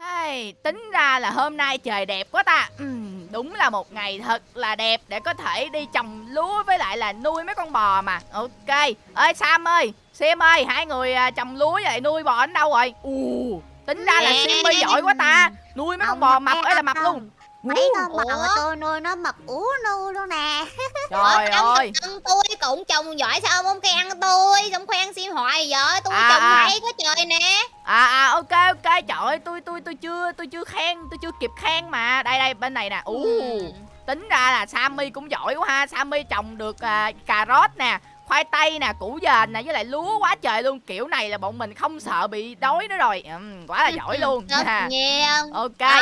Hey, tính ra là hôm nay trời đẹp quá ta. Ừm, Đúng là một ngày thật là đẹp Để có thể đi trồng lúa với lại là nuôi mấy con bò mà. Ok ơi Sam ơi Sim ơi hai người à, trồng lúa vậy nuôi bò đến đâu rồi? Ù, Tính ra là. Simmy giỏi quá ta. Nuôi mấy con bò mập ấy là mập luôn Mấy con bò mà tôi nuôi nó mập ú nu luôn nè. Trời ơi. Ông tôi cũng trồng giỏi sao ông không khen tôi? Xong khoan xin hoài vậy? Tôi À, trồng à. hay quá trời nè. À à ok ok. Trời ơi tôi tôi tôi chưa tôi chưa khen tôi chưa kịp khen mà. Đây đây bên này nè. Ù Ừ. tính ra là Sammy cũng giỏi quá ha. Sammy trồng được à, cà rốt nè khoai tây nè củ dền nè với lại lúa quá trời luôn. Kiểu này là bọn mình không sợ bị đói nữa rồi. Ừm, quá là giỏi luôn. Ha. nhiên ok. Đó.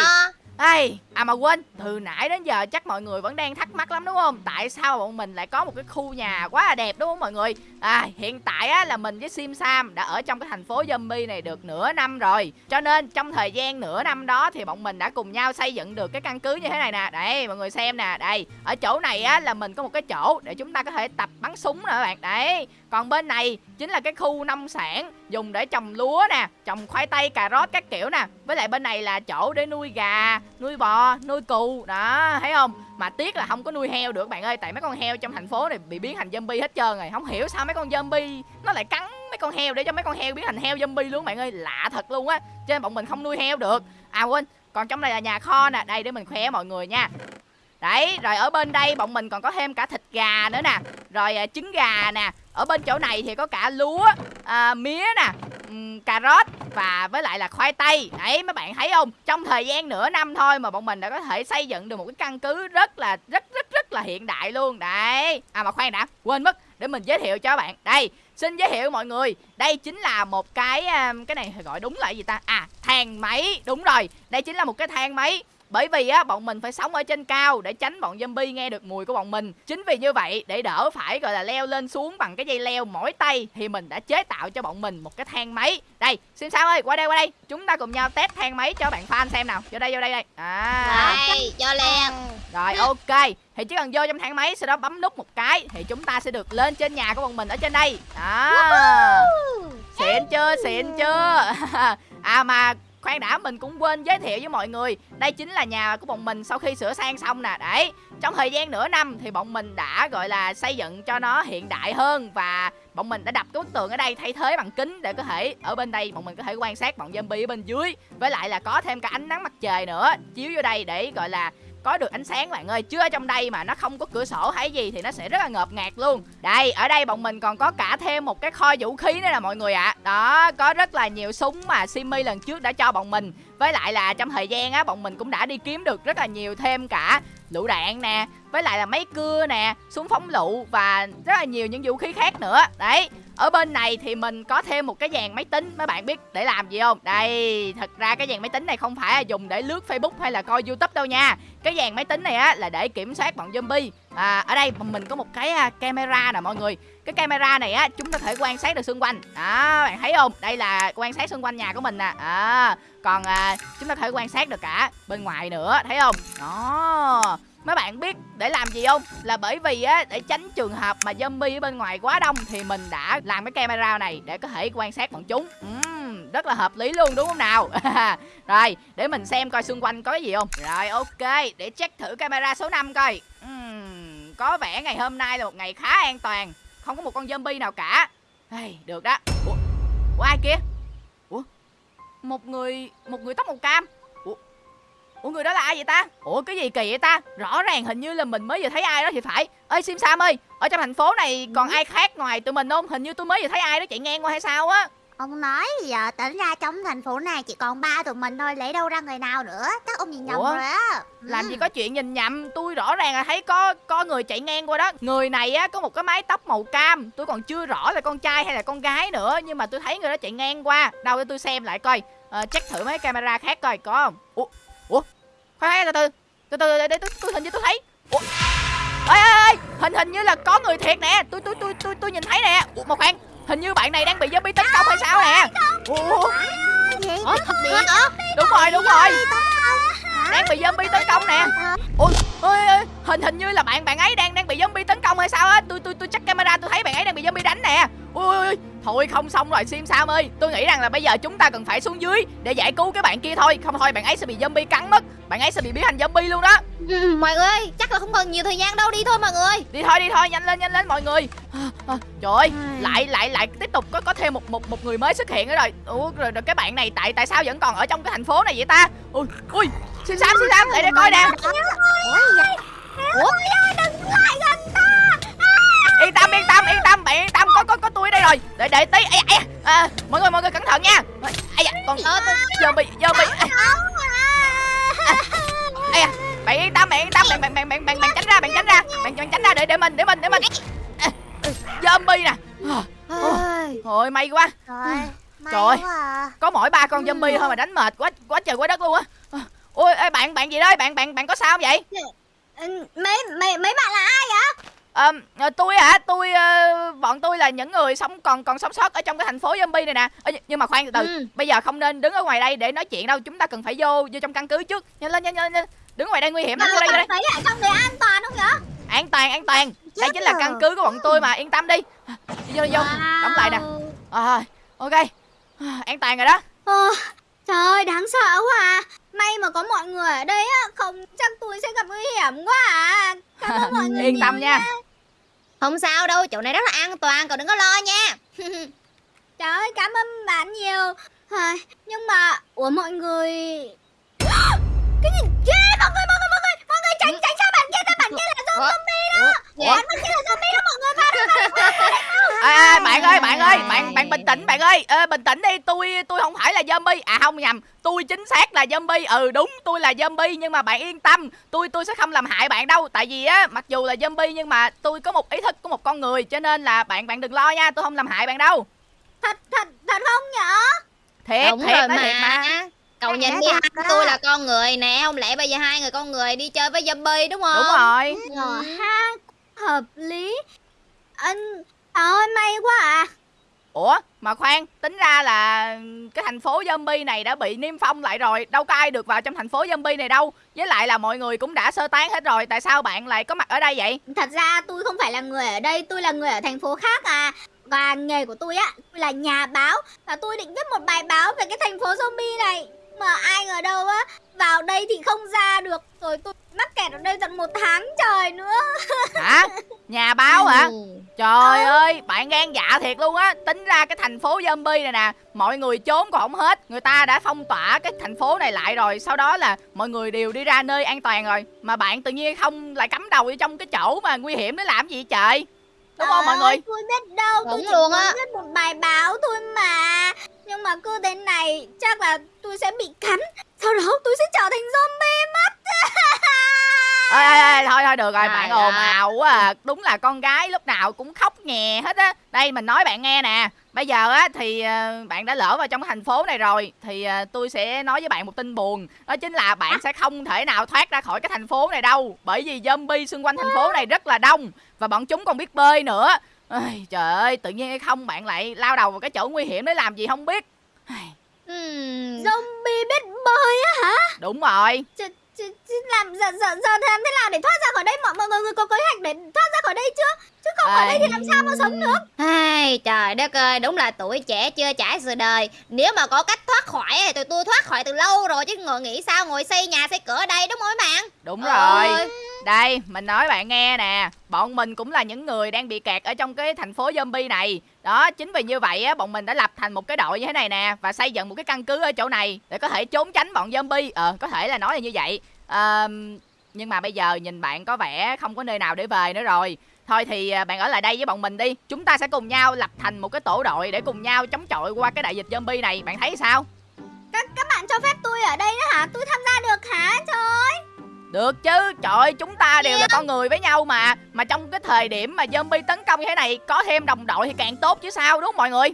Ê, à mà quên, từ nãy đến giờ chắc mọi người vẫn đang thắc mắc lắm đúng không? Tại sao bọn mình lại có một cái khu nhà quá là đẹp đúng không mọi người? À, hiện tại á là mình với Sim Sam đã ở trong cái thành phố zombie này được nửa năm rồi. Cho nên trong thời gian nửa năm đó thì bọn mình đã cùng nhau xây dựng được cái căn cứ như thế này nè. Đây, mọi người xem nè, đây. Ở chỗ này á là mình có một cái chỗ để chúng ta có thể tập bắn súng nữa các bạn. Đấy. Còn bên này chính là cái khu nông sản dùng để trồng lúa nè, trồng khoai tây, cà rốt các kiểu nè. Với lại bên này là chỗ để nuôi gà, nuôi bò, nuôi cừu. Đó, thấy không? Mà tiếc là không có nuôi heo được bạn ơi, tại mấy con heo trong thành phố này bị biến thành zombie hết trơn rồi. Không hiểu sao mấy con zombie nó lại cắn mấy con heo để cho mấy con heo biến thành heo zombie luôn bạn ơi, lạ thật luôn á. Cho nên bọn mình không nuôi heo được. À quên, còn trong này là nhà kho nè, đây để mình khoe mọi người nha. Đấy, rồi ở bên đây bọn mình còn có thêm cả thịt gà nữa nè. Rồi à, trứng gà nè. Ở bên chỗ này thì có cả lúa, à, mía nè um, Cà rốt và với lại là khoai tây. Đấy mấy bạn thấy không? Trong thời gian nửa năm thôi mà bọn mình đã có thể xây dựng được một cái căn cứ rất là rất rất rất là hiện đại luôn. Đấy. À mà khoan đã, quên mất Để mình giới thiệu cho bạn. Đây, xin giới thiệu mọi người. Đây chính là một cái à, Cái này gọi đúng là gì ta? À, thang máy. Đúng rồi, đây chính là một cái thang máy bởi vì á bọn mình phải sống ở trên cao để tránh bọn zombie nghe được mùi của bọn mình. Chính vì như vậy để đỡ phải gọi là leo lên xuống bằng cái dây leo mỏi tay thì mình đã chế tạo cho bọn mình một cái thang máy. Đây xin sao ơi qua đây qua đây. Chúng ta cùng nhau test thang máy cho bạn fan xem nào. Vô đây vô đây đây. À. Đây, cho liền rồi ok. Thì chỉ cần vô trong thang máy sau đó bấm nút một cái thì chúng ta sẽ được lên trên nhà của bọn mình ở trên đây. Đó. Xịn chưa xịn chưa? À mà khoan đã, mình cũng quên giới thiệu với mọi người. Đây chính là nhà của bọn mình sau khi sửa sang xong nè. Đấy, trong thời gian nửa năm thì bọn mình đã, gọi là, xây dựng cho nó hiện đại hơn và bọn mình đã đập cái bức tường ở đây thay thế bằng kính để có thể, ở bên đây bọn mình có thể quan sát bọn zombie ở bên dưới. Với lại là có thêm cả ánh nắng mặt trời nữa, chiếu vô đây để, gọi là có được ánh sáng bạn ơi, chứ ở trong đây mà nó không có cửa sổ hay gì thì nó sẽ rất là ngợp ngạt luôn. Đây, ở đây bọn mình còn có cả thêm một cái kho vũ khí nữa nè mọi người ạ. Đó, có rất là nhiều súng mà Simi lần trước đã cho bọn mình. Với lại là trong thời gian á, bọn mình cũng đã đi kiếm được rất là nhiều thêm cả lựu đạn nè, với lại là máy cưa nè, súng phóng lựu và rất là nhiều những vũ khí khác nữa. Đấy ở bên này thì mình có thêm một cái dàn máy tính mấy bạn biết để làm gì không? Đây thật ra cái dàn máy tính này không phải là dùng để lướt facebook hay là coi youtube đâu nha. Cái dàn máy tính này á là để kiểm soát bọn zombie. À, ở đây mình có một cái à, camera nè mọi người. Cái camera này á chúng ta thể quan sát được xung quanh. Đó bạn thấy không? Đây là quan sát xung quanh nhà của mình nè. À, còn à, chúng ta thể quan sát được cả bên ngoài nữa thấy không? Đó mấy bạn biết để làm gì không? Là bởi vì á để tránh trường hợp mà zombie ở bên ngoài quá đông thì mình đã làm cái camera này để có thể quan sát bọn chúng. Rất là hợp lý luôn đúng không nào? Rồi để mình xem coi xung quanh có cái gì không? Rồi ok để check thử camera số 5 coi. Uhm, có vẻ ngày hôm nay là một ngày khá an toàn. Không có một con zombie nào cả. Hey, được đó. Ủa, ủa ai kia? Ủa? Một người một người tóc màu cam ủa người đó là ai vậy ta? Ủa cái gì kỳ vậy ta? Rõ ràng hình như là mình mới vừa thấy ai đó thì phải. Ơi sim sam ơi ở trong thành phố này còn ai khác ngoài tụi mình không? Hình như tôi mới vừa thấy ai đó chạy ngang qua hay sao á. Ông nói giờ tính ra trong thành phố này chỉ còn ba tụi mình thôi Lấy đâu ra người nào nữa? Chắc ông nhìn nhầm Ủa? rồi á. Làm Ừ. gì có chuyện nhìn nhầm? Tôi rõ ràng là thấy có có người chạy ngang qua đó. Người này á có một cái mái tóc màu cam. Tôi còn chưa rõ là con trai hay là con gái nữa nhưng mà tôi thấy người đó chạy ngang qua. Đâu để tôi xem lại coi. Ờ, check thử mấy camera khác coi có không? Ủa ủa? Khoan từ từ từ từ để tôi tôi hình như tôi thấy. Ủa? Ơi ơi ơi hình hình như là có người thiệt nè. Tôi tôi tôi tôi tôi nhìn thấy nè. Ủa mà khoan hình như bạn này đang bị zombie tấn công hay sao nè? Ủa? Hả? Bị hả? đúng rồi đúng rồi. đang bị zombie tấn công nè. Ôi ơi ơi hình hình như là bạn bạn ấy đang đang bị zombie tấn công hay sao á. Tôi tôi tôi check camera tôi thấy bạn ấy đang bị zombie đánh nè. Ui ui ui thôi không xong rồi sim sam ơi. Tôi nghĩ rằng là bây giờ chúng ta cần phải xuống dưới để giải cứu cái bạn kia thôi. Không thôi bạn ấy sẽ bị zombie cắn mất. Bạn ấy sẽ bị biến thành zombie luôn đó. Ừ, mọi người ơi chắc là không còn nhiều thời gian đâu. Đi thôi mọi người. Đi thôi đi thôi nhanh lên nhanh lên mọi người. À, à, trời ơi lại lại lại tiếp tục có có thêm một một một người mới xuất hiện nữa rồi. Ủa rồi, rồi cái bạn này tại tại sao vẫn còn ở trong cái thành phố này vậy ta? Ui ui xin sam xin sam lại đây coi nè. Ủa vậy? ủa? Yên tâm yên tâm yên tâm bạn yên tâm có có có tôi ở đây rồi. Để để tí. Ai, ai, à, mọi người mọi người cẩn thận nha. Ai da con ờ, tôi- zombie zombie ai da bạn yên tâm bạn yên tâm bạn bạn bạn bạn bạn, bạn tránh ra bạn tránh ra. Bạn, bạn tránh ra để để mình để mình để mình. À, zombie nè. À, Ôi, Ôi may quá. Trời ơi. à. Có mỗi ba con zombie thôi mà đánh mệt quá quá trời quá đất luôn á. À, Ôi ê, bạn bạn gì đấy bạn bạn bạn có sao không vậy? Ừ, mấy mấy mấy bạn là ai vậy? Ờ, ờ, tôi hả? Tôi ờ, bọn tôi là những người sống còn còn sống sót ở trong cái thành phố zombie này nè. Nh- nhưng mà khoan từ từ. Ừ. bây giờ không nên đứng ở ngoài đây để nói chuyện đâu. Chúng ta cần phải vô vô trong căn cứ trước. Nhanh lên nhanh lên, nhanh lên. đứng ngoài đây nguy hiểm lắm. Vô đây vô đây. thấy lại an toàn không vậy? An toàn an toàn. Đây Chết chính là căn cứ của bọn tôi mà. Yên tâm đi. Đi vô đi vô. Đóng lại nè. À, ok. À, an toàn rồi đó. Ờ, trời ơi đáng sợ quá à May mà có mọi người ở đây á Không chắc tôi sẽ gặp nguy hiểm quá à. Cảm ơn mọi người yên tâm nha. Không sao đâu, chỗ này rất là an toàn, cậu đừng có lo nha. Trời ơi, cảm ơn bạn nhiều. À, Nhưng mà, ủa mọi người Cái gì? Ghê, mọi người, mọi người, mọi người Mọi người tránh, tránh xa bạn kia ra, bạn kia là zombie đó Ủa? Bạn kia là zombie đó, mọi người vào đây, vào đây, vào đây à, à, bạn ơi bạn ơi bạn bạn bình tĩnh bạn ơi. Ờ, bình tĩnh đi tôi tôi không phải là zombie. À không nhầm. Tôi chính xác là zombie. Ừ đúng tôi là zombie nhưng mà bạn yên tâm. Tôi tôi sẽ không làm hại bạn đâu. Tại vì á mặc dù là zombie nhưng mà tôi có một ý thức của một con người cho nên là bạn bạn đừng lo nha tôi không làm hại bạn đâu. Thật, thật, thật không nhở? Thiệt Đúng thiệt rồi nói thiệt mà. Cậu Anh nhìn đi hai tôi là con người nè. Không lẽ bây giờ hai người con người đi chơi với zombie đúng không? Đúng rồi. Ờ ha Hợp lý. Anh Ôi may quá à. Ủa mà khoan tính ra là cái thành phố zombie này đã bị niêm phong lại rồi đâu có ai được vào trong thành phố zombie này đâu. Với lại là mọi người cũng đã sơ tán hết rồi tại sao bạn lại có mặt ở đây vậy? Thật ra tôi không phải là người ở đây Tôi là người ở thành phố khác à. Và nghề của tôi á Tôi là nhà báo Và tôi định viết một bài báo về cái thành phố zombie này Mà ai ngờ đâu á Vào đây thì không ra được. Rồi tôi mắc kẹt ở đây tận một tháng trời nữa. Hả? Nhà báo hả? Ừ. Trời ơi, bạn gan dạ thiệt luôn á. Tính ra cái thành phố zombie này nè Mọi người trốn còn không hết. Người ta đã phong tỏa cái thành phố này lại rồi. Sau đó là mọi người đều đi ra nơi an toàn rồi. Mà bạn tự nhiên không lại cắm đầu vô trong cái chỗ mà nguy hiểm để làm gì vậy trời? Đúng không Trời mọi người Tôi biết đâu Tôi Đúng chỉ luôn á. viết một bài báo thôi mà Nhưng mà cứ thế này Chắc là tôi sẽ bị cắn. Sau đó tôi sẽ trở thành zombie mất. Ê, ê, ê, thôi thôi được rồi Trời bạn ồn ào quá à. Đúng là con gái lúc nào cũng khóc nhè hết á. Đây mình nói bạn nghe nè. Bây giờ á thì ờ, bạn đã lỡ vào trong cái thành phố này rồi thì ờ, tôi sẽ nói với bạn một tin buồn. Đó chính là bạn sẽ không thể nào thoát ra khỏi cái thành phố này đâu bởi vì zombie xung quanh thành phố này rất là đông và bọn chúng còn biết bơi nữa Ây, trời ơi tự nhiên hay không bạn lại lao đầu vào cái chỗ nguy hiểm để làm gì không biết. Ừm. Zombie biết bơi á hả? Đúng rồi. Chứ, chứ, chứ làm giờ, giờ, giờ làm thế nào để thoát ra khỏi đây? Mọi mọi người, người có kế hoạch để thoát ra khỏi đây chưa không ở đây thì làm sao mà sống được Ai, trời đất ơi, đúng là tuổi trẻ chưa trải sự đời Nếu mà có cách thoát khỏi thì tụi tôi thoát khỏi từ lâu rồi Chứ ngồi nghĩ sao ngồi xây nhà xây cửa ở đây đúng không bạn đúng rồi Đây, mình nói bạn nghe nè, bọn mình cũng là những người đang bị kẹt ở trong cái thành phố zombie này. Đó, chính vì như vậy á, bọn mình đã lập thành một cái đội như thế này nè và xây dựng một cái căn cứ ở chỗ này để có thể trốn tránh bọn zombie. Ờ, có thể là nói là như vậy. Ờ, nhưng mà bây giờ nhìn bạn có vẻ không có nơi nào để về nữa rồi. Thôi thì à, bạn ở lại đây với bọn mình đi. Chúng ta sẽ cùng nhau lập thành một cái tổ đội để cùng nhau chống chọi qua cái đại dịch zombie này. Bạn thấy sao? các các bạn cho phép tôi ở đây đó hả tôi tham gia được hả trời ơi Được chứ, trời ơi, chúng ta đều là con người với nhau mà Mà trong cái thời điểm mà zombie tấn công như thế này Có thêm đồng đội thì càng tốt chứ sao, đúng không mọi người?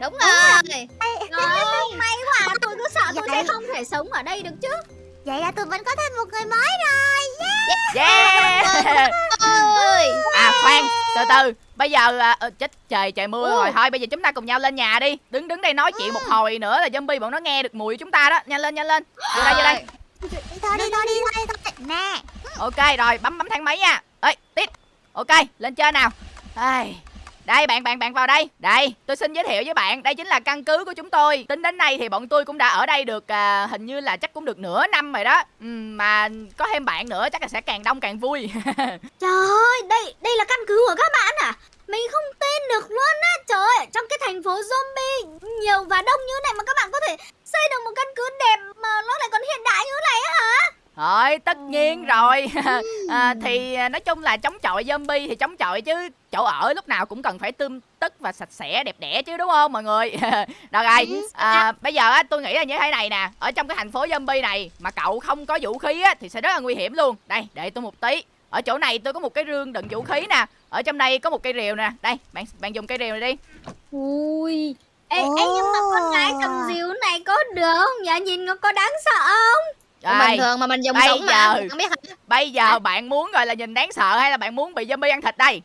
Đúng rồi Trời ơi, may quá tôi cứ sợ tôi Vậy. sẽ không thể sống ở đây được chứ Vậy là tụi mình có thêm một người mới rồi. Yeah. Ôi À khoan, từ từ. Bây giờ, à, ờ, chết trời, trời mưa Ừ. rồi. Thôi bây giờ chúng ta cùng nhau lên nhà đi. Đứng đứng đây nói chuyện một hồi nữa là zombie bọn nó nghe được mùi của chúng ta đó. Nhanh lên, nhanh lên. Vô đây, vô đây. Đi thôi đi thôi đi thôi, đi thôi. Nè. Ok rồi, bấm bấm thang máy nha. Ê, tiếp. Ok, lên trên nào. Ai, Đây bạn bạn bạn vào đây. Đây tôi xin giới thiệu với bạn. Đây chính là căn cứ của chúng tôi. Tính đến nay thì bọn tôi cũng đã ở đây được à, Hình như là chắc cũng được nửa năm rồi đó. Ừ, Mà có thêm bạn nữa chắc là sẽ càng đông càng vui. Trời ơi, đây đây là căn cứ của các bạn à? Mình không tin được luôn á. Trời ơi, trong cái thành phố zombie nhiều và đông như này mà các bạn có thể xây được một căn cứ đẹp mà nó lại còn hiện đại như này á hả? Thôi tất nhiên rồi à, Thì à, nói chung là chống chọi zombie thì chống chọi chứ Chỗ ở lúc nào cũng cần phải tươm tất và sạch sẽ đẹp đẽ chứ đúng không mọi người? Được rồi à, Bây giờ á tôi nghĩ là như thế này nè Ở trong cái thành phố zombie này Mà cậu không có vũ khí á Thì sẽ rất là nguy hiểm luôn. Đây để tôi một tí. Ở chỗ này tôi có một cái rương đựng vũ khí nè Ở trong đây có một cây rìu nè. Đây bạn bạn dùng cây rìu này đi. Ui. Ê, ê nhưng mà con gái cầm diếu này có được không? Nhỉ? Nhìn nó có đáng sợ không? Rồi bình thường mà mình dùng bây súng mà giờ- không biết hả? Bây giờ bạn muốn gọi là nhìn đáng sợ hay là bạn muốn bị zombie ăn thịt đây?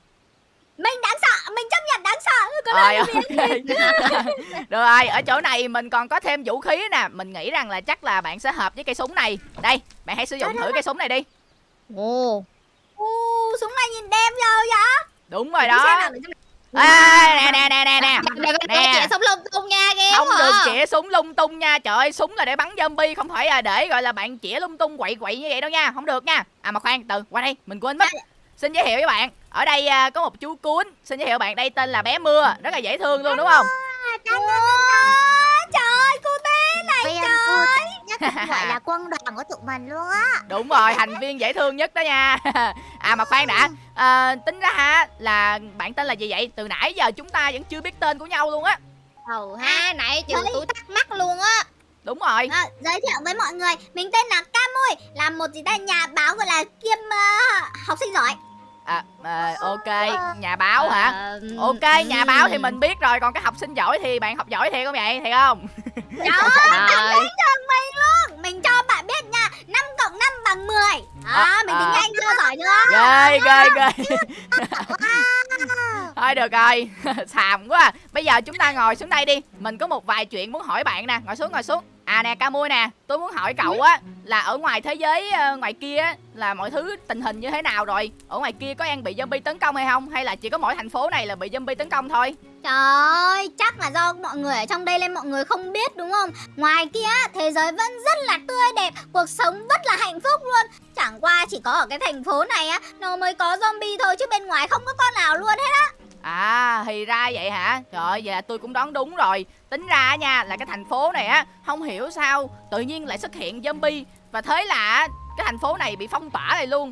Mình đáng sợ, mình chấp nhận đáng sợ. Có Rồi ok. Được rồi ở chỗ này mình còn có thêm vũ khí nè. Mình nghĩ rằng là chắc là bạn sẽ hợp với cây súng này. Đây bạn hãy sử dụng thử cây súng này đi. Ồ. U, súng này nhìn đẹp rồi vậy? Đúng rồi đó à, Nè nè nè nè nè. Đừng có sống lung tung nha ghê Không quá. được chĩa súng lung tung nha. Trời ơi súng là để bắn zombie Không phải là để gọi là bạn chĩa lung tung quậy quậy như vậy đâu nha. Không được nha. À mà khoan từ qua đây mình quên mất. Xin giới thiệu với bạn Ở đây à, có một chú cuốn Xin giới thiệu bạn đây tên là bé mưa. Rất là dễ thương luôn đúng không? Ủa, trời ơi, cô bé này trời. Nhất gọi là quân đoàn của tụi mình luôn á. Đúng rồi thành viên dễ thương nhất đó nha. À mà khoan đã à, Tính ra ha là bạn tên là gì vậy? Từ nãy giờ chúng ta vẫn chưa biết tên của nhau luôn á. Ồ ha nãy Đấy. tôi thắc mắc luôn á. Đúng rồi. À, giới thiệu với mọi người, mình tên là Cam Mui, là một gì ta nhà báo gọi là kiêm ờ, học sinh giỏi. à, à, Ok nhà báo hả? Ok nhà báo thì ừm. mình biết rồi Còn cái học sinh giỏi thì bạn học giỏi thiệt không vậy? Thiệt không Trời ơi, Trời. trường mình luôn. Mình cho bạn biết nha, 5 cộng 5 bằng 10. Đó, À, mình tính à. nhanh chưa giỏi nữa. Ghê ghê ghê Thôi được rồi Xàm quá à. Bây giờ chúng ta ngồi xuống đây đi Mình có một vài chuyện muốn hỏi bạn nè Ngồi xuống ngồi xuống À nè ca mui nè Tôi muốn hỏi cậu á Là ở ngoài thế giới ờ, ngoài kia á Là mọi thứ tình hình như thế nào rồi Ở ngoài kia có đang bị zombie tấn công hay không Hay là chỉ có mỗi thành phố này là bị zombie tấn công thôi Trời ơi, chắc là do mọi người ở trong đây nên mọi người không biết đúng không? Ngoài kia, thế giới vẫn rất là tươi đẹp, cuộc sống rất là hạnh phúc luôn. Chẳng qua chỉ có ở cái thành phố này á, nó mới có zombie thôi chứ bên ngoài không có con nào luôn hết. á À thì ra vậy hả? Trời ơi, vậy là tôi cũng đoán đúng rồi. Tính ra nha, là cái thành phố này á, Không hiểu sao tự nhiên lại xuất hiện zombie. Và thế là cái thành phố này bị phong tỏa này luôn.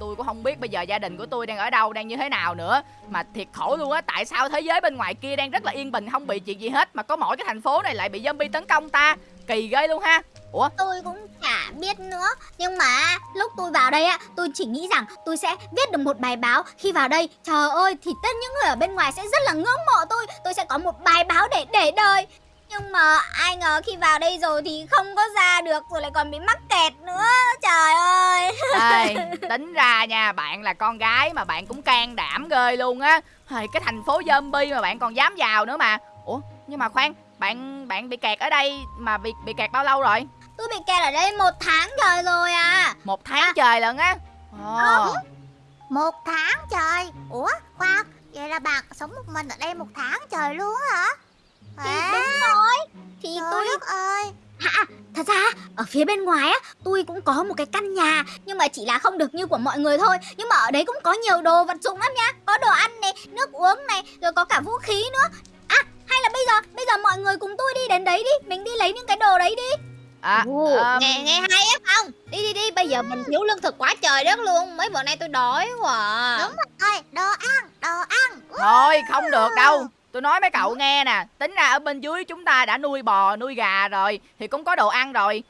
Tôi cũng không biết bây giờ gia đình của tôi đang ở đâu, Đang như thế nào nữa. Mà thiệt khổ luôn á, Tại sao thế giới bên ngoài kia đang rất là yên bình, Không bị chuyện gì hết, Mà có mỗi cái thành phố này lại bị zombie tấn công ta? Kỳ ghê luôn ha. Ủa? Tôi cũng chả biết nữa. Nhưng mà lúc tôi vào đây á Tôi chỉ nghĩ rằng tôi sẽ viết được một bài báo. Khi vào đây trời ơi Thì tất những người ở bên ngoài sẽ rất là ngưỡng mộ tôi. Tôi sẽ có một bài báo để để đời. Nhưng mà ai ngờ khi vào đây rồi Thì không có ra được Rồi lại còn bị mắc kẹt nữa. Trời ơi. Ê, tính ra nha bạn là con gái mà bạn cũng can đảm ghê luôn á. Cái thành phố zombie mà bạn còn dám vào nữa mà. Ủa nhưng mà khoan bạn bạn bị kẹt ở đây mà bị bị kẹt bao lâu rồi? Tôi bị kẹt ở đây một tháng trời rồi à. Một tháng trời lận á? Ồ, Một tháng trời. Ủa khoan Vậy là bạn sống một mình ở đây một tháng trời luôn á hả? Thì À, đúng rồi. Thì Trời tôi đất ơi. Thật ra ở phía bên ngoài á Tôi cũng có một cái căn nhà Nhưng mà chỉ là không được như của mọi người thôi. Nhưng mà ở đấy cũng có nhiều đồ vật dụng lắm nha. Có đồ ăn này, nước uống này Rồi có cả vũ khí nữa. À hay là bây giờ Bây giờ mọi người cùng tôi đi đến đấy đi. Mình đi lấy những cái đồ đấy đi. À, Ồ, ờm, nghe nghe hay á không? Đi đi đi bây giờ mình thiếu lương thực quá trời đất luôn. Mấy bữa nay tôi đói quá Đúng rồi Đồ ăn Đồ ăn. Thôi không được đâu. Tôi nói mấy cậu nghe nè tính ra ở bên dưới chúng ta đã nuôi bò nuôi gà rồi thì cũng có đồ ăn rồi.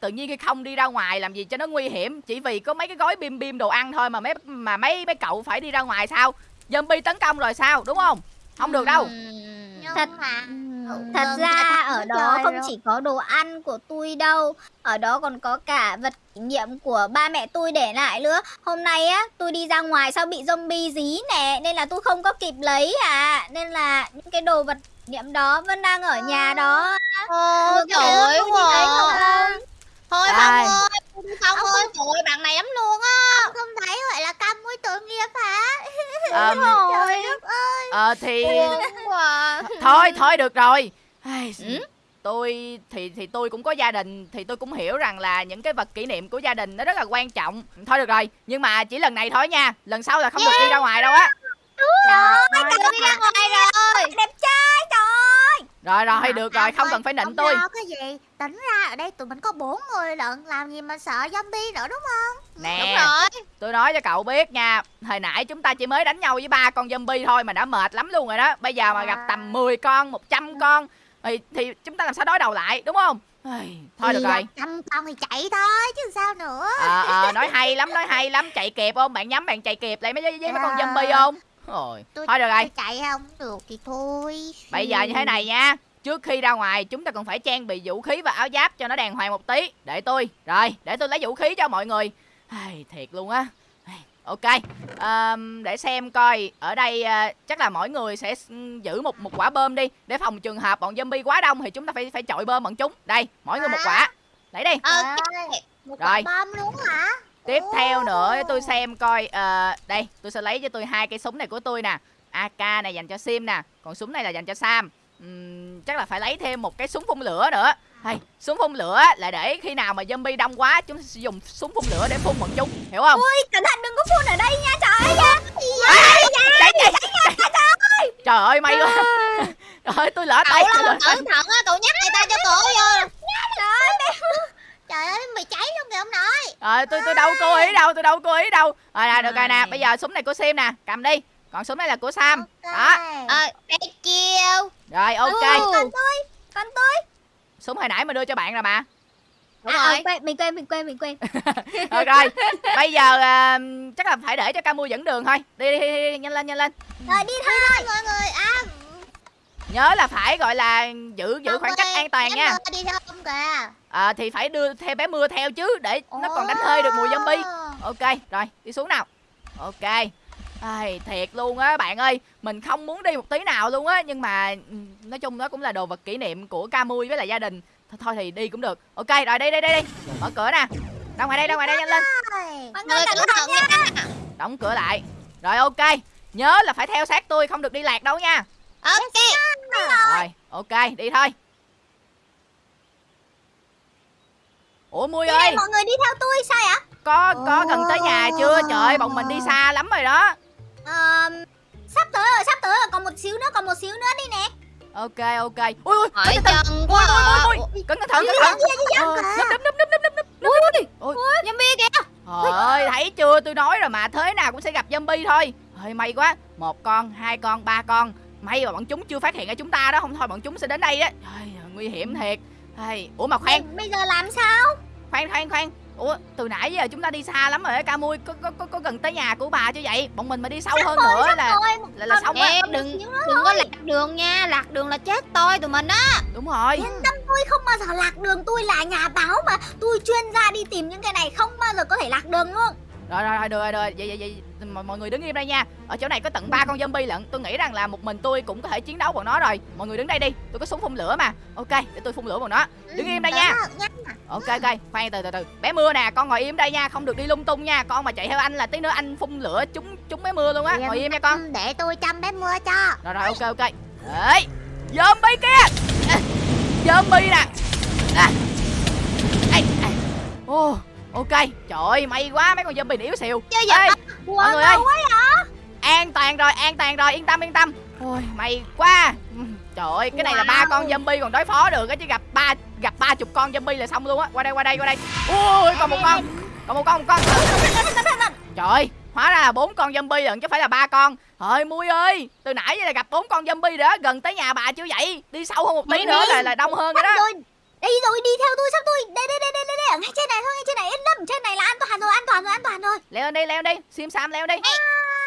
Tự nhiên khi không đi ra ngoài làm gì cho nó nguy hiểm? Chỉ vì có mấy cái gói bim bim đồ ăn thôi mà mấy mà mấy mấy cậu phải đi ra ngoài sao? Zombie tấn công rồi sao đúng không không được đâu Thật- mà Thật ra ở đó không rồi. chỉ có đồ ăn của tôi đâu Ở đó còn có cả vật kỷ niệm của ba mẹ tôi để lại nữa Hôm nay á tôi đi ra ngoài sao bị zombie dí nè Nên là tôi không có kịp lấy à Nên là những cái đồ vật kỷ niệm đó vẫn đang ở nhà đó Được trời ơi? Thôi? Phong ơi, Ông ơi, trời ơi, bạn này lắm luôn á. Ông không thấy gọi là cam mũi tội nghiệp hả? Trời đất ơi. Ờ, thì thôi thôi được rồi. Ừ? tôi thì thì tôi cũng có gia đình thì tôi cũng hiểu rằng là những cái vật kỷ niệm của gia đình nó rất là quan trọng. Thôi được rồi nhưng mà chỉ lần này thôi nha. Lần sau là không được đi ra ngoài đâu á. Trời ơi, đi ra ngoài rồi. Đẹp trai trời ơi rồi rồi Mà được rồi không ơi, cần phải nịnh tôi lo cái gì? Tính ra ở đây tụi mình có bốn người lận, làm gì mà sợ zombie nữa đúng không? Đúng nè rồi. tôi nói cho cậu biết nha hồi nãy chúng ta chỉ mới đánh nhau với ba con zombie thôi mà đã mệt lắm luôn rồi đó bây giờ mà gặp tầm 10 con 100 con thì, thì chúng ta làm sao đối đầu lại đúng không thôi được rồi Trăm con thì chạy thôi chứ sao nữa. ờ ờ nói hay lắm nói hay lắm chạy kịp không bạn nhắm bạn chạy kịp lại mấy với, với mấy con À. zombie không rồi. Tôi- thôi được rồi. Tôi chạy không được thì thôi. bây giờ như thế này nha. Trước khi ra ngoài chúng ta cần phải trang bị vũ khí và áo giáp cho nó đàng hoàng một tí. Để tôi. Rồi để tôi lấy vũ khí cho mọi người. Ai, thiệt luôn á. Ok. Ờm, để xem coi ở đây à, chắc là mỗi người sẽ s- giữ một một quả bơm đi. Để phòng trường hợp bọn zombie quá đông thì chúng ta phải phải chọi bơm bọn chúng. Đây mỗi người một quả. Lấy đi. Ok. Một Rồi. quả bom luôn hả? Tiếp theo nữa tôi xem coi ờ, đây tôi sẽ lấy cho tôi hai cây súng này của tôi nè. AK này dành cho Sim nè còn súng này là dành cho Sam. Ừm, chắc là phải lấy thêm một cái súng phun lửa nữa. Hay súng phun lửa là để khi nào mà zombie đông quá chúng sẽ dùng súng phun lửa để phun bọn chúng hiểu không? Ui cẩn thận đừng có phun ở đây nha trời ơi trời ơi may quá. Trời ơi tôi lỡ tay. Cậu là cẩn thận á, cậu nhắc người ta cho cổ vô. Trời ơi, mày cháy luôn kìa ông nội. rồi tôi tôi đâu cố ý đâu tôi đâu cố ý đâu rồi nè được rồi nè bây giờ súng này của Sim nè cầm đi còn súng này là của Sam đó Ờ, đây chiêu. rồi ok Ừ. Còn tôi Còn tôi súng hồi nãy mà đưa cho bạn rồi mà Đúng à, rồi. ờ, quên, Mình quên mình quên mình quên Được rồi, bây giờ à, chắc là phải để cho Camu dẫn đường thôi. Đi đi, đi, đi nhanh lên nhanh lên. Rồi đi thôi Mọi người, à, Nhớ là phải gọi là giữ giữ khoảng cách an toàn em nha. đi theo ông kìa. À, thì phải đưa theo bé mưa theo chứ để nó còn đánh hơi được mùi zombie. Ok, rồi đi xuống nào. Ok. Ai, thiệt luôn á bạn ơi Mình không muốn đi một tí nào luôn á Nhưng mà ừ, nói chung đó cũng là đồ vật kỷ niệm của Camui với lại gia đình Thôi, thôi thì đi cũng được Ok rồi đi đi đi đi Mở cửa nè Ra ngoài đây ra ngoài đây nhanh lên. Mọi người cẩn thận nha. Đóng cửa lại Rồi ok Nhớ là phải theo sát tôi không được đi lạc đâu nha Ok. Rồi, ok, đi thôi. Ủa Mui Đi ơi, mọi người đi theo tôi sao ạ có có gần tới nhà chưa? Trời ơi, bọn mình đi xa lắm rồi đó. Ờ, Sắp tới rồi sắp tới rồi Còn một xíu nữa còn một xíu nữa đi nè Ok, ok. Ui ui, Hỏi chân Ui quá ui à. ui ui. Cẩn thận, cẩn thận. Ờ, Núp núp núp núp núp núp núp. Ui, Ui. zombie kìa. Trời ơi, thấy chưa? Tôi nói rồi mà, thế nào cũng sẽ gặp zombie thôi. Hơi may quá. Một con, hai con, ba con. May mà bọn chúng chưa phát hiện ra chúng ta đó, không thôi bọn chúng sẽ đến đây đó. Trời, nguy hiểm thiệt. Ủa mà khoan, Bây giờ làm sao khoan khoan khoan. Ủa từ nãy giờ chúng ta đi xa lắm rồi á ca mui có, có có có gần tới nhà của bà chứ vậy? Bọn mình mà đi sâu hơn nữa là Rồi là, là xong á Em đừng đừng có lạc đường nha, lạc đường là chết tôi tụi mình á. đúng rồi. Yên tâm tôi không bao giờ lạc đường. Tôi là nhà báo mà Tôi chuyên gia đi tìm những cái này Không bao giờ có thể lạc đường luôn rồi rồi rồi được rồi được rồi. Vậy vậy vậy mọi, mọi người đứng im đây nha. Ở chỗ này có tận ba con zombie lận. Tôi nghĩ rằng là một mình tôi cũng có thể chiến đấu bọn nó rồi. Mọi người đứng đây đi. Tôi có súng phun lửa mà. Ok để tôi phun lửa bọn nó. Đứng im đây nha. ok ok. Khoan từ từ từ. Bé mưa nè con ngồi im đây nha. Không được đi lung tung nha. Con mà chạy theo anh là tí nữa anh phun lửa trúng trúng bé mưa luôn á. Ngồi im nha con. Ừ, Để tôi chăm bé mưa cho. Rồi rồi ok ok. Đấy. Zombie kia. À, Zombie nè. À. Ê, à. Ô Ok Trời ơi may quá mấy con zombie yếu xìu. Chơi Ê, Wow, mọi người ơi. An toàn rồi an toàn rồi yên tâm yên tâm. Ôi may quá. Trời ơi cái này là ba Wow. con zombie còn đối phó được á chứ gặp ba gặp ba chục con zombie là xong luôn á. Qua đây qua đây qua đây. Ui còn một con còn một con một con. Trời ơi hóa ra là bốn con zombie lận chứ phải là ba con. Trời mui ơi từ nãy giờ là gặp bốn con zombie đó gần tới nhà bà chưa vậy? Đi sâu hơn một tí nữa là là đông hơn rồi đó Đây rồi đi theo tôi sắp tôi Đây đây đây đây đây, đây. Ở ngay trên này thôi ngay trên này yên tâm Trên này là an toàn rồi an toàn rồi an toàn rồi leo đi leo đi sim sam leo đi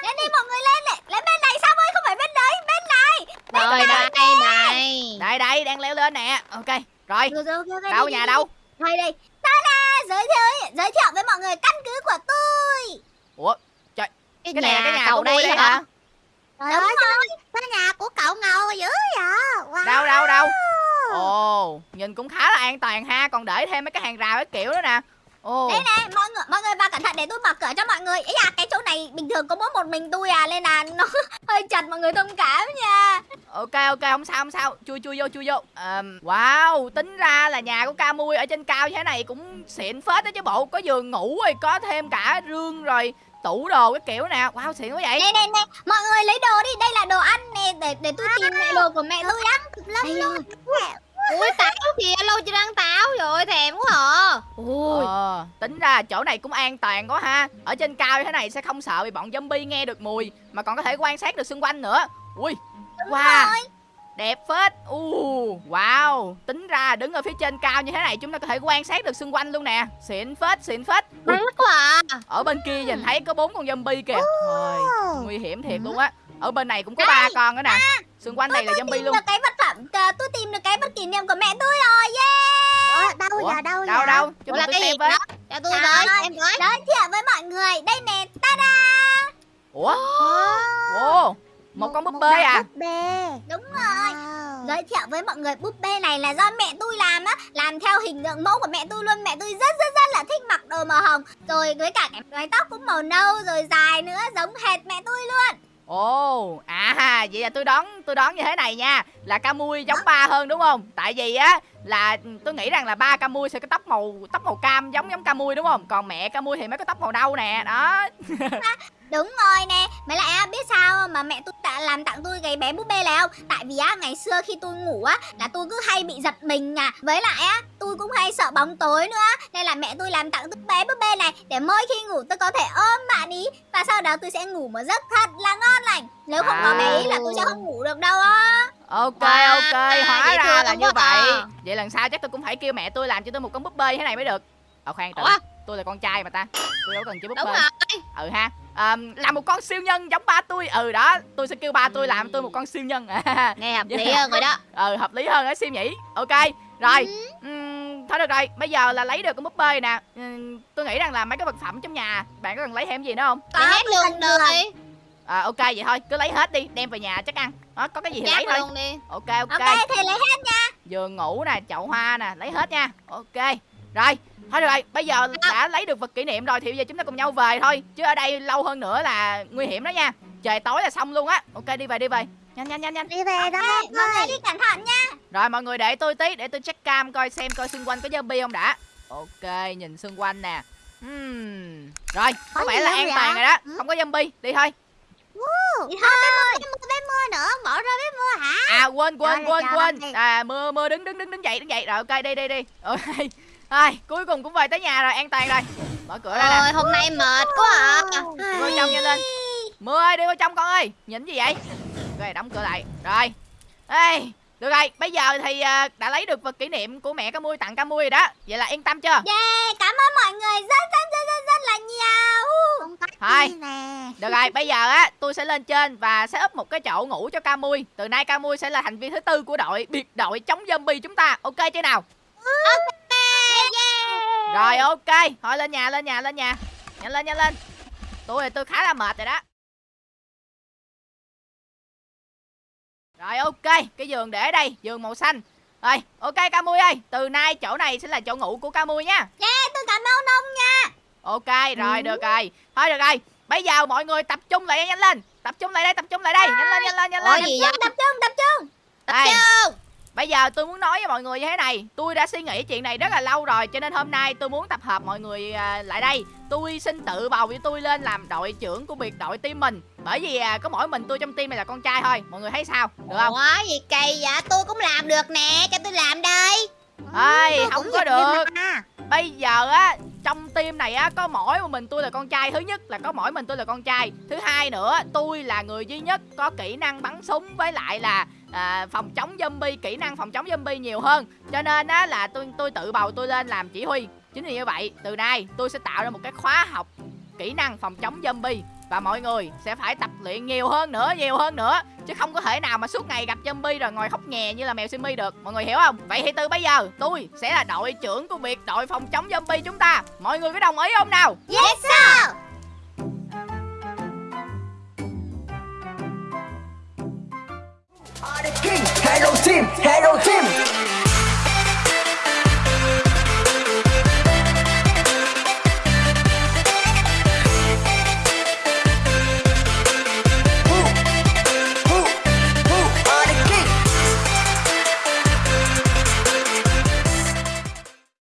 Lên đi mọi người lên này Lên bên này sao ơi không phải bên đấy Bên này Rồi, Rồi đây. đây này. đây đây đang leo lên nè ok rồi Rồi rồi ok đâu đi, nhà đi, đâu đi. Đây đây Ta-da giới thiệu giới thiệu với mọi người căn cứ của tôi ủa Cái, cái này là cái nhà cậu của tôi đây hả? hả Trời Đúng ơi, rồi Cái nhà của cậu ngầu dữ vậy? Wow. đâu đâu đâu ồ nhìn cũng khá là an toàn ha. Còn để thêm mấy cái hàng rào cái kiểu đó nè. Ồ, Đây này, mọi người mọi người vào cẩn thận để tôi mở cửa cho mọi người. Ý à, cái chỗ này bình thường có mỗi một mình tôi à nên là nó hơi chặt mọi người thông cảm nha. ok ok không sao không sao. Chui chui vô chui vô. Ờm, wow tính ra là nhà của ca mui ở trên cao như thế này cũng xịn phết đó chứ bộ. Có giường ngủ rồi có thêm cả rương rồi tủ đồ cái kiểu nè wow xịn quá vậy. Này này này, mọi người lấy đồ đi, đây là đồ ăn nè để để tôi tìm lại đồ của mẹ tôi lắm Đây. Luôn rồi. Ui táo kìa lâu chưa ăn táo rồi thèm quá à. Ui. Ờ, tính ra chỗ này cũng an toàn quá ha. Ở trên cao như thế này sẽ không sợ bị bọn zombie nghe được mùi Mà còn có thể quan sát được xung quanh nữa. Ui, wow, Rồi. Đẹp phết. Uh, Wow, tính ra đứng ở phía trên cao như thế này Chúng ta có thể quan sát được xung quanh luôn nè. Xịn phết, xịn phết. Mát quá à. Ở bên kia nhìn thấy có bốn con zombie kìa. Thôi, nguy hiểm thiệt luôn á. Ở bên này cũng có ba con nữa nè. Xung quanh Tôi, này là zombie tìm luôn. được cái vật phẩm, à, tôi tìm được cái vật kỷ niệm của mẹ tôi rồi, yeah! Ủa, đâu Ủa, giờ đâu Đâu giờ đâu, cho Là cái gì xem với. đó? Cho tôi với ơi. em với Giới thiệu với mọi người, đây nè, ta-da! Ủa, Wow. ồ, một con búp bê à búp bê Đúng rồi. Wow. Giới thiệu với mọi người búp bê này là do mẹ tôi làm á Làm theo hình tượng mẫu của mẹ tôi luôn Mẹ tôi rất rất rất là thích mặc đồ màu hồng Rồi với cả cái mái tóc cũng màu nâu Rồi dài nữa giống hệt mẹ tôi luôn Ồ, à vậy là tôi đoán tôi đoán như thế này nha Là Camui giống ba hơn đúng không? Tại vì á là tôi nghĩ rằng là ba Camui sẽ có tóc màu tóc màu cam giống giống Camui đúng không? Còn mẹ Camui thì mới có tóc màu nâu nè, đó. Đúng rồi nè. Mấy lại á biết sao mà mẹ tôi đã làm tặng tôi cái bé búp bê này không? Tại vì á ngày xưa khi tôi ngủ á Là tôi cứ hay bị giật mình à. Với lại á tôi cũng hay sợ bóng tối nữa. Nên là mẹ tôi làm tặng tôi bé búp bê này Để mỗi khi ngủ tôi có thể ôm bạn ý. Và sau đó tôi sẽ ngủ một giấc thật là ngon lành. Nếu không có bé ý là tôi sẽ không ngủ được đâu á. Ok ok, hóa dễ ra là như à. vậy. Vậy lần sau chắc tôi cũng phải kêu mẹ tôi làm cho tôi một con búp bê như thế này mới được. Ờ khoan từ. Tôi là con trai mà ta. Tôi đâu cần chơi búp Đúng bê. rồi. Ừ ha. À, làm một con siêu nhân giống ba tôi. Ừ đó, tôi sẽ kêu ba tôi làm tôi một con siêu nhân. Nghe hợp Dạ. lý hơn rồi đó. Ừ hợp lý hơn á siêu nhỉ. Ok rồi. Ừm, thôi được rồi. Bây giờ là lấy được con búp bê nè. Ừm, tôi nghĩ rằng là mấy cái vật phẩm trong nhà bạn có cần lấy thêm gì nữa không? Để hết tôi luôn đi à, ok vậy thôi. Cứ lấy hết đi. Đem về nhà chắc ăn. Đó, có cái gì thì lấy Chát thôi. luôn đi. Ok ok, Ok thì lấy hết giường ngủ nè chậu hoa nè. Lấy hết nha. Ok rồi thôi được rồi bây giờ đã lấy được vật kỷ niệm rồi thì bây giờ chúng ta cùng nhau về thôi chứ ở đây lâu hơn nữa là nguy hiểm đó nha trời tối là xong luôn á ok đi về đi về nhanh nhanh nhanh nhanh đi về đó Mọi người đi cẩn thận nha Rồi mọi người để tôi tí để tôi check cam coi xem coi xung quanh có zombie không đã. Ok, nhìn xung quanh nè. Hmm. Rồi, có Có vẻ là an toàn rồi đó. Ừ. Không có zombie, đi thôi. Đi Thôi bé mưa bé mưa nữa bỏ ra bé mưa hả À quên quên Trời quên quên. À mưa mưa đứng đứng đứng đứng dậy đứng dậy. Rồi ok đi đi đi. Ok. Ai, cuối cùng cũng về tới nhà rồi, an toàn rồi. Mở cửa ra. Ôi hôm nay mệt quá à vô trong nhanh lên. Mưa ơi, đi vô trong con ơi. Nhìn gì vậy? Rồi đóng cửa lại. Rồi. Ê, được rồi, bây giờ thì à, đã lấy được vật kỷ niệm của mẹ cá mui tặng cá mui rồi đó. Vậy là yên tâm chưa? Yeah, cảm ơn mọi người rất rất rất rất, rất là nhiều Thôi. Được rồi, bây giờ á, tôi sẽ lên trên và sẽ up một cái chỗ ngủ cho Camui. Từ nay Camui sẽ là thành viên thứ tư của đội biệt đội chống zombie chúng ta. Ok chưa nào? Rồi ok, thôi lên nhà lên nhà lên nhà. Nhanh lên nhanh lên. Tôi thì tôi khá là mệt rồi đó. Rồi ok, cái giường để đây, giường màu xanh. Rồi, ok Camui ơi, từ nay chỗ này sẽ là chỗ ngủ của Camui nha. Yeah, tôi cảm ơn ông nha Ok, rồi được rồi. Thôi được rồi. Bây giờ mọi người tập trung lại nhanh lên. Tập trung lại đây, tập trung lại đây. Nhanh lên nhanh lên nhanh lên. gì Tập trung, tập trung, tập trung Đây. Chung Bây giờ tôi muốn nói với mọi người như thế này. Tôi đã suy nghĩ chuyện này rất là lâu rồi Cho nên hôm nay tôi muốn tập hợp mọi người à, lại đây. Tôi xin tự bầu với tôi lên làm đội trưởng của biệt đội team mình. Bởi vì à, có mỗi mình tôi trong team này là con trai thôi. Mọi người thấy sao? Được không? Ủa gì kỳ vậy? Tôi cũng làm được nè Cho tôi làm đây. Ê, không có được. Bây giờ á trong team này á có mỗi một mình tôi là con trai. Thứ nhất là có mỗi mình tôi là con trai. Thứ hai nữa tôi là người duy nhất có kỹ năng bắn súng. Với lại là à, phòng chống zombie Kỹ năng phòng chống zombie nhiều hơn. Cho nên á là tôi tôi tự bầu tôi lên làm chỉ huy. Chính vì như vậy từ nay tôi sẽ tạo ra một cái khóa học Kỹ năng phòng chống zombie. Và mọi người sẽ phải tập luyện nhiều hơn nữa Nhiều hơn nữa. Chứ không có thể nào mà suốt ngày gặp zombie rồi ngồi khóc nhè như là mèo simi được. Mọi người hiểu không? Vậy thì từ bây giờ tôi sẽ là đội trưởng của việc đội phòng chống zombie chúng ta. Mọi người có đồng ý không nào? Yes sir! Hey go team! Hey go team!